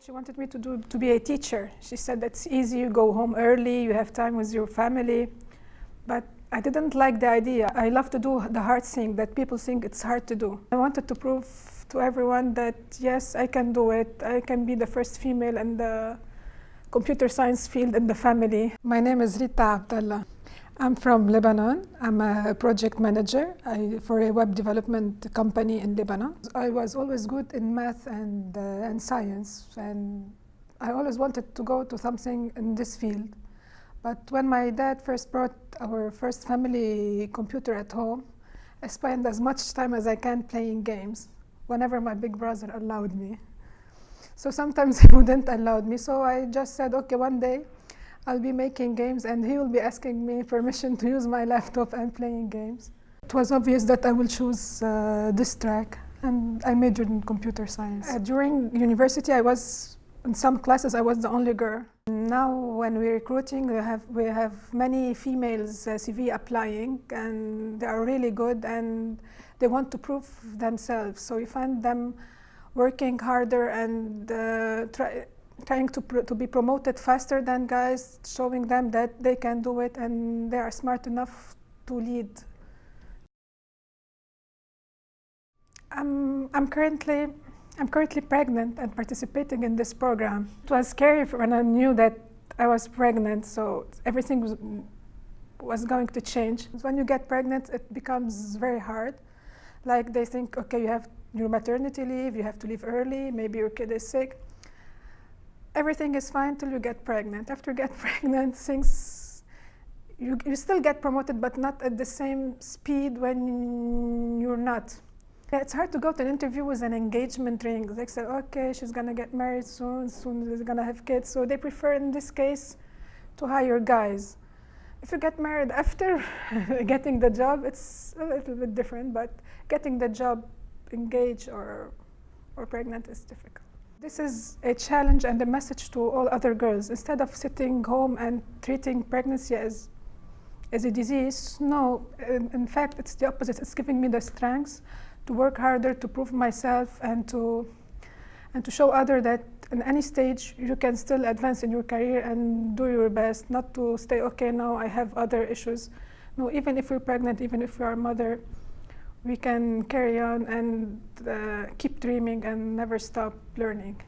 She wanted me to, do, to be a teacher. She said that's easy, you go home early, you have time with your family. But I didn't like the idea. I love to do the hard thing that people think it's hard to do. I wanted to prove to everyone that yes, I can do it. I can be the first female in the computer science field in the family. My name is Rita Abdallah. I'm from Lebanon. I'm a project manager I, for a web development company in Lebanon. I was always good in math and, uh, and science, and I always wanted to go to something in this field. But when my dad first brought our first family computer at home, I spent as much time as I can playing games, whenever my big brother allowed me. So sometimes he wouldn't allow me, so I just said, okay, one day I'll be making games and he will be asking me permission to use my laptop and playing games. It was obvious that I will choose uh, this track and I majored in computer science. Uh, during university I was, in some classes I was the only girl. Now when we're recruiting we have, we have many females uh, CV applying and they are really good and they want to prove themselves. So we find them working harder and uh, try, trying to, to be promoted faster than guys, showing them that they can do it and they are smart enough to lead. I'm, I'm currently I'm currently pregnant and participating in this program. It was scary when I knew that I was pregnant, so everything was, was going to change. When you get pregnant, it becomes very hard. Like they think, okay, you have your maternity leave, you have to leave early, maybe your kid is sick everything is fine till you get pregnant. After you get pregnant, things, you, you still get promoted, but not at the same speed when you're not. It's hard to go to an interview with an engagement ring. They say, okay, she's gonna get married soon, soon she's gonna have kids. So they prefer, in this case, to hire guys. If you get married after getting the job, it's a little bit different, but getting the job engaged or, or pregnant is difficult. This is a challenge and a message to all other girls. Instead of sitting home and treating pregnancy as, as a disease, no, in, in fact, it's the opposite. It's giving me the strength to work harder, to prove myself, and to, and to show others that in any stage you can still advance in your career and do your best, not to stay, okay, now I have other issues. No, even if you're pregnant, even if you're a mother, we can carry on and uh, keep dreaming and never stop learning.